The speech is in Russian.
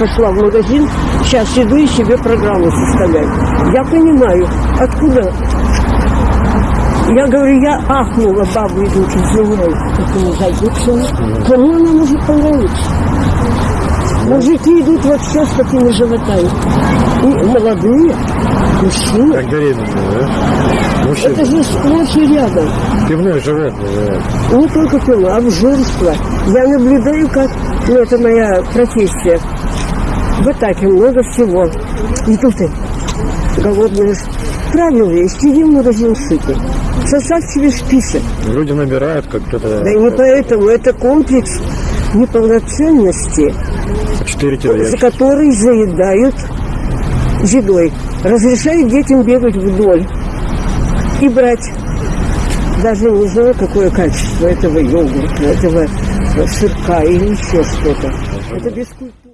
Пошла в магазин, сейчас иду и себе программу составлять. Я понимаю, откуда. Я говорю, я ахнула, бабу идут, извиняюсь, такому зайдут Кому она может понравиться? Мужики идут вообще с такими животами. И молодые, мужчины. Как беременные, да? Мужчина. Это же сплошь и рядом. Пивное животное, да. Не только пила, обжорство. Я наблюдаю, как, ну это моя профессия. В атаке много всего. И тут и голодные. Правильно, есть, иди в магазин сытый. Составь себе список. Люди набирают, как кто-то... Да и не поэтому, это комплекс неполноценности, 4 кило за который заедают едой. Разрешают детям бегать вдоль и брать. Даже не знаю, какое качество этого йогурта, этого сырка или еще что-то. Это бескультурно.